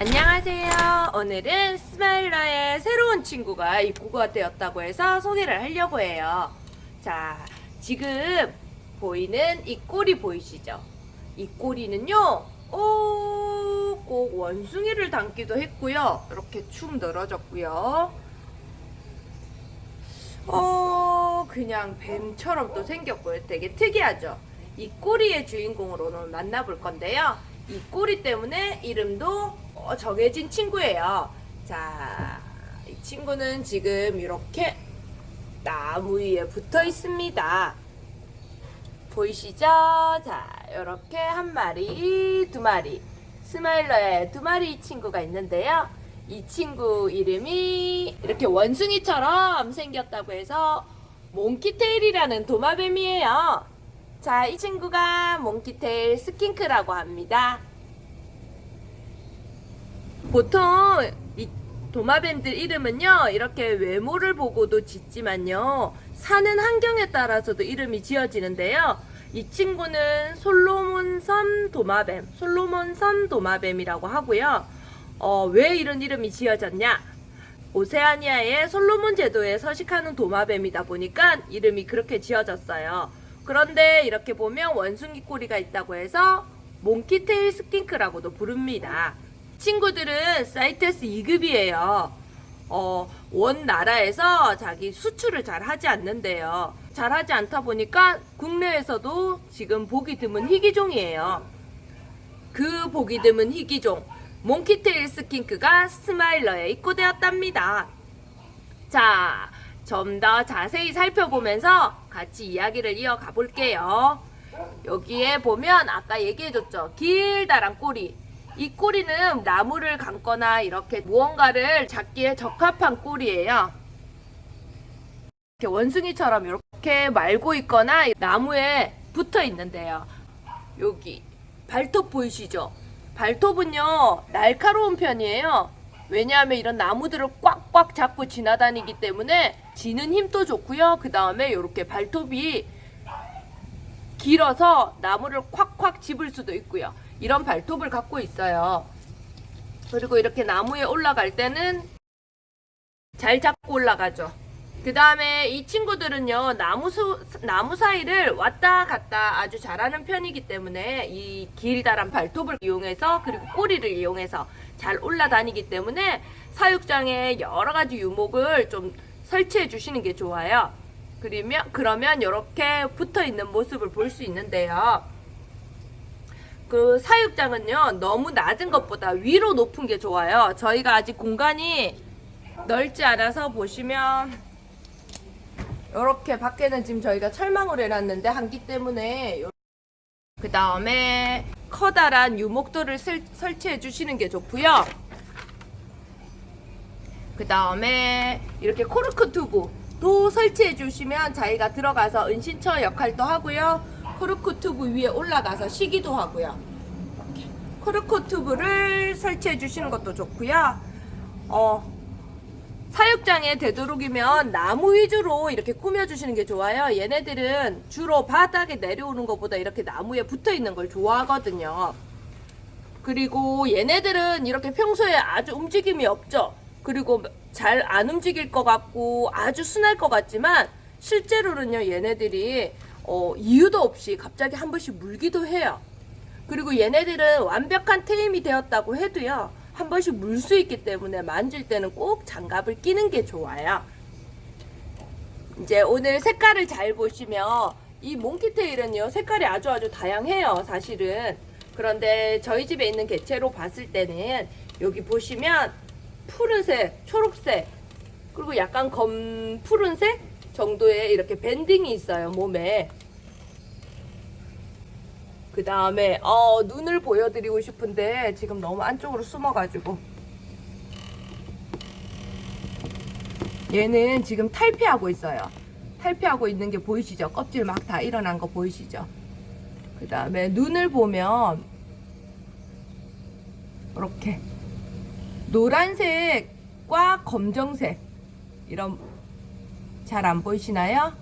안녕하세요. 오늘은 스마일러의 새로운 친구가 입구가 되었다고 해서 소개를 하려고 해요. 자, 지금 보이는 이 꼬리 보이시죠? 이 꼬리는요, 오, 꼭 원숭이를 닮기도 했고요. 이렇게 축 늘어졌고요. 어, 그냥 뱀처럼 또 생겼고요. 되게 특이하죠? 이 꼬리의 주인공을 오늘 만나볼 건데요. 이 꼬리 때문에 이름도 어, 정해진 친구예요. 자, 이 친구는 지금 이렇게 나무 위에 붙어 있습니다. 보이시죠? 자, 이렇게 한 마리, 두 마리. 스마일러에 두 마리 친구가 있는데요. 이 친구 이름이 이렇게 원숭이처럼 생겼다고 해서 몽키테일이라는 도마뱀이에요. 자, 이 친구가 몽키테일 스킨크라고 합니다. 보통 이 도마뱀들 이름은요 이렇게 외모를 보고도 짓지만요 사는 환경에 따라서도 이름이 지어지는데요. 이 친구는 솔로몬섬 도마뱀 솔로몬섬 도마뱀이라고 하고요. 어, 왜 이런 이름이 지어졌냐? 오세아니아의 솔로몬 제도에 서식하는 도마뱀이다 보니까 이름이 그렇게 지어졌어요. 그런데 이렇게 보면 원숭이 꼬리가 있다고 해서 monkey tail skink라고도 부릅니다 친구들은 CITES 2급이에요. 어, 원 나라에서 자기 수출을 잘 하지 않는데요. 잘 하지 않다 보니까 국내에서도 지금 보기 드문 희귀종이에요. 그 보기 드문 희귀종, monkey tail skink가 스마일러에 입고되었답니다. 자, 좀 더 자세히 살펴보면서 같이 이야기를 이어가 볼게요. 여기에 보면 아까 얘기해줬죠. 길다란 꼬리. 이 꼬리는 나무를 감거나 이렇게 무언가를 잡기에 적합한 꼬리예요. 이렇게 원숭이처럼 이렇게 말고 있거나 나무에 붙어 있는데요. 여기 발톱 보이시죠? 발톱은요 날카로운 편이에요. 왜냐하면 이런 나무들을 꽉꽉 잡고 지나다니기 때문에 지는 힘도 좋고요. 그 다음에 이렇게 발톱이 길어서 나무를 콱콱 집을 수도 있고요. 이런 발톱을 갖고 있어요. 그리고 이렇게 나무에 올라갈 때는 잘 잡고 올라가죠. 그 다음에 이 친구들은요, 나무, 수, 나무 사이를 왔다 갔다 아주 잘하는 편이기 때문에 이 길다란 발톱을 이용해서 그리고 꼬리를 이용해서 잘 올라다니기 때문에 사육장에 여러 가지 유목을 좀 설치해 주시는 게 좋아요. 그러면, 그러면 이렇게 붙어 있는 모습을 볼 수 있는데요. 그 사육장은요 너무 낮은 것보다 위로 높은 게 좋아요. 저희가 아직 공간이 넓지 않아서 보시면 이렇게 밖에는 지금 저희가 철망을 해놨는데 한기 때문에 그 다음에 커다란 유목도를 설, 설치해 주시는 게 좋고요. 그 다음에 이렇게 코르크 튜브도 설치해 주시면 자기가 들어가서 은신처 역할도 하고요 코르크 튜브 위에 올라가서 쉬기도 하고요. 코르크 튜브를 설치해 주시는 것도 좋고요. 어, 사육장에 되도록이면 나무 위주로 이렇게 꾸며주시는 게 좋아요. 얘네들은 주로 바닥에 내려오는 것보다 이렇게 나무에 붙어 있는 걸 좋아하거든요. 그리고 얘네들은 이렇게 평소에 아주 움직임이 없죠. 그리고 잘 안 움직일 것 같고 아주 순할 것 같지만 실제로는요 얘네들이 어, 이유도 없이 갑자기 한 번씩 물기도 해요. 그리고 얘네들은 완벽한 테임이 되었다고 해도요. 한 번씩 물 수 있기 때문에 만질 때는 꼭 장갑을 끼는 게 좋아요. 이제 오늘 색깔을 잘 보시면 이 몽키테일은요. 색깔이 아주 아주 다양해요. 사실은. 그런데 저희 집에 있는 개체로 봤을 때는 여기 보시면 푸른색, 초록색 그리고 약간 검 푸른색 정도의 이렇게 밴딩이 있어요 몸에. 그 다음에 어, 눈을 보여드리고 싶은데 지금 너무 안쪽으로 숨어가지고. 얘는 지금 탈피하고 있어요. 탈피하고 있는 게 보이시죠? 껍질 막 다 일어난 거 보이시죠? 그 다음에 눈을 보면 이렇게 노란색과 검정색 이런 잘 안 보이시나요?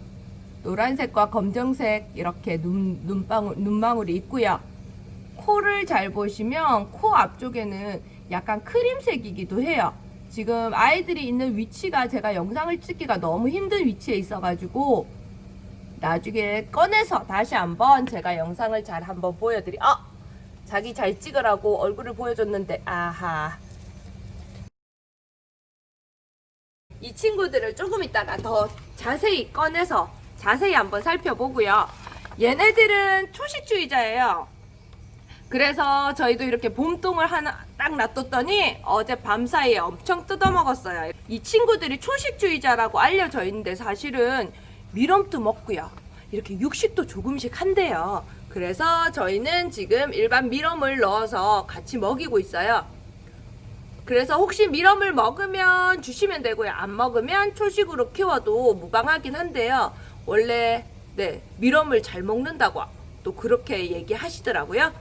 노란색과 검정색 이렇게 눈, 눈방울, 눈망울이 있고요. 코를 잘 보시면 코 앞쪽에는 약간 크림색이기도 해요. 지금 아이들이 있는 위치가 제가 영상을 찍기가 너무 힘든 위치에 있어가지고 나중에 꺼내서 다시 한번 제가 영상을 잘 한번 보여드리. 어, 자기 잘 찍으라고 얼굴을 보여줬는데 아하. 이 친구들을 조금 있다가 더 자세히 꺼내서 자세히 한번 살펴보고요. 얘네들은 초식주의자예요. 그래서 저희도 이렇게 봄동을 하나 딱 놔뒀더니 어제 밤 사이에 엄청 뜯어먹었어요. 이 친구들이 초식주의자라고 알려져 있는데 사실은 미럼도 먹고요. 이렇게 육식도 조금씩 한대요. 그래서 저희는 지금 일반 미럼을 넣어서 같이 먹이고 있어요. 그래서 혹시 미럼을 먹으면 주시면 되고요. 안 먹으면 초식으로 키워도 무방하긴 한데요. 원래 네 미럼을 잘 먹는다고 또 그렇게 얘기하시더라고요.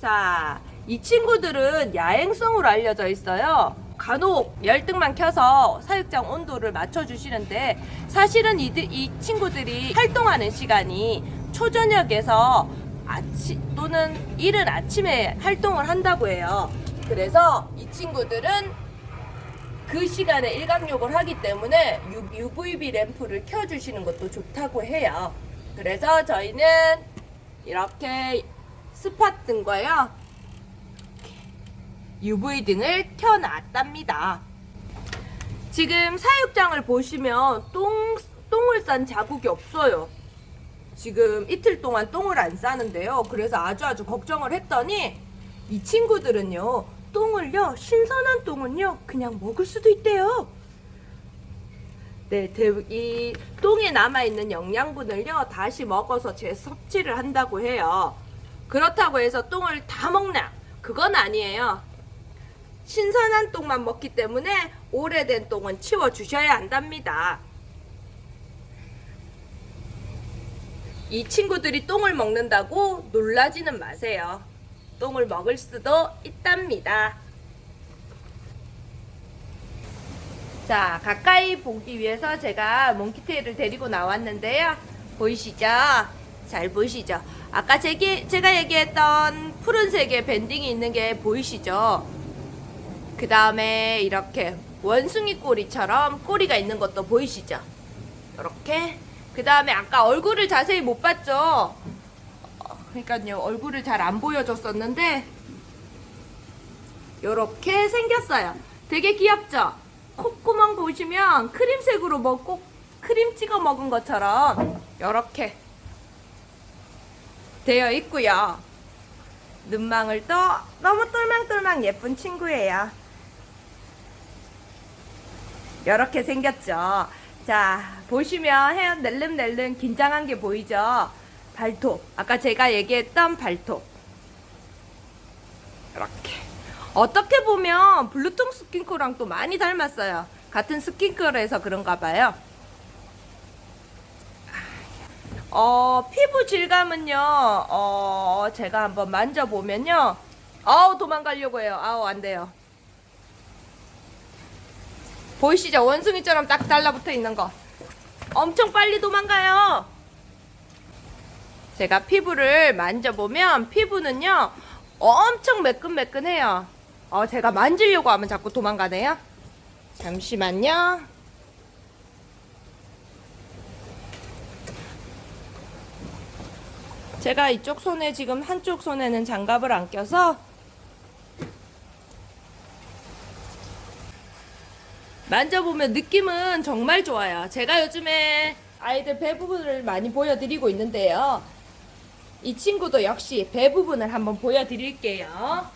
자, 이 친구들은 야행성으로 알려져 있어요. 간혹 열등만 켜서 사육장 온도를 맞춰주시는데 사실은 이들, 이 친구들이 활동하는 시간이 초저녁에서 아침 또는 이른 아침에 활동을 한다고 해요. 그래서 이 친구들은 그 시간에 일광욕을 하기 때문에 UVB 램프를 켜주시는 것도 좋다고 해요. 그래서 저희는 이렇게 스팟 등과요. UV 등을 켜놨답니다. 지금 사육장을 보시면 똥, 똥을 싼 자국이 없어요. 지금 이틀 동안 똥을 안 싸는데요. 그래서 아주 아주 걱정을 했더니 이 친구들은요. 똥을요. 신선한 똥은요. 그냥 먹을 수도 있대요. 네, 대- 이 똥에 남아있는 영양분을요. 다시 먹어서 재섭취를 한다고 해요. 그렇다고 해서 똥을 다 먹나? 그건 아니에요. 신선한 똥만 먹기 때문에 오래된 똥은 치워 주셔야 한답니다. 이 친구들이 똥을 먹는다고 놀라지는 마세요. 똥을 먹을 수도 있답니다. 자, 가까이 보기 위해서 제가 몽키테일을 데리고 나왔는데요. 보이시죠? 잘 보이시죠? 아까 제기, 제가 얘기했던 푸른색의 밴딩이 있는 게 보이시죠? 그 다음에 이렇게 원숭이 꼬리처럼 꼬리가 있는 것도 보이시죠? 이렇게. 그 다음에 아까 얼굴을 자세히 못 봤죠? 어, 그러니까요, 얼굴을 잘 안 보여줬었는데, 이렇게 생겼어요. 되게 귀엽죠? 콧구멍 보시면 크림색으로 먹고 크림 찍어 먹은 것처럼 이렇게 되어 있고요. 눈망울 도 너무 똘망똘망 예쁜 친구예요. 이렇게 생겼죠. 자, 보시면 헤어 낼름낼름 긴장한 게 보이죠? 발톱. 아까 제가 얘기했던 발톱. 이렇게. 어떻게 보면 blue tongue skink랑 또 많이 닮았어요. 같은 skink라서 그런가 봐요. 어, 피부 질감은요, 어, 제가 한번 만져보면요. 아우, 도망가려고 해요. 아우, 안 돼요. 보이시죠? 원숭이처럼 딱 달라붙어 있는 거. 엄청 빨리 도망가요. 제가 피부를 만져보면 피부는요, 엄청 매끈매끈해요. 어, 제가 만지려고 하면 자꾸 도망가네요. 잠시만요. 제가 이쪽 손에 지금 한쪽 손에는 장갑을 안 껴서 만져보면 느낌은 정말 좋아요. 제가 요즘에 아이들 배 부분을 많이 보여드리고 있는데요. 이 친구도 역시 배 부분을 한번 보여드릴게요.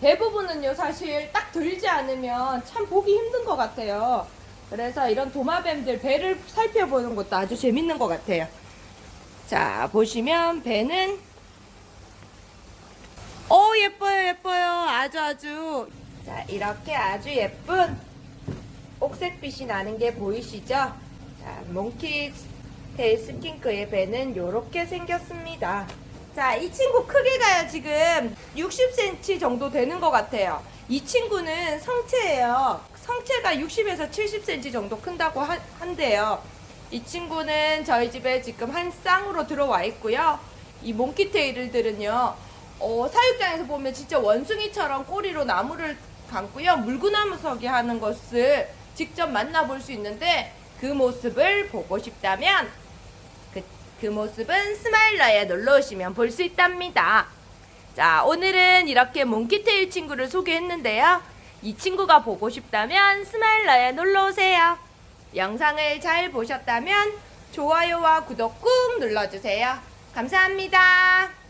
배 부분은요, 사실 딱 들지 않으면 참 보기 힘든 것 같아요. 그래서 이런 도마뱀들 배를 살펴보는 것도 아주 재밌는 것 같아요. 자, 보시면 배는 오 예뻐요 예뻐요 아주 아주 자 이렇게 아주 예쁜 옥색빛이 나는 게 보이시죠 자 몽키 테일 스킨크의 배는 이렇게 생겼습니다. 자 이 친구 크기가요 지금. 60cm 정도 되는 것 같아요. 이 친구는 성체예요. 성체가 60에서 70cm 정도 큰다고 하- 한대요. 이 친구는 저희 집에 지금 한 쌍으로 들어와 있고요. 이 몽키테일들은요 어, 사육장에서 보면 진짜 원숭이처럼 꼬리로 나무를 감고요. 물구나무 서기 하는 것을 직접 만나볼 수 있는데 그 모습을 보고 싶다면 그, 그 모습은 스마일러에 놀러 오시면 볼 수 있답니다. 자, 오늘은 이렇게 몽키테일 친구를 소개했는데요. 이 친구가 보고 싶다면 스마일러에 놀러 오세요. 영상을 잘 보셨다면 좋아요와 구독 꾹 눌러주세요. 감사합니다.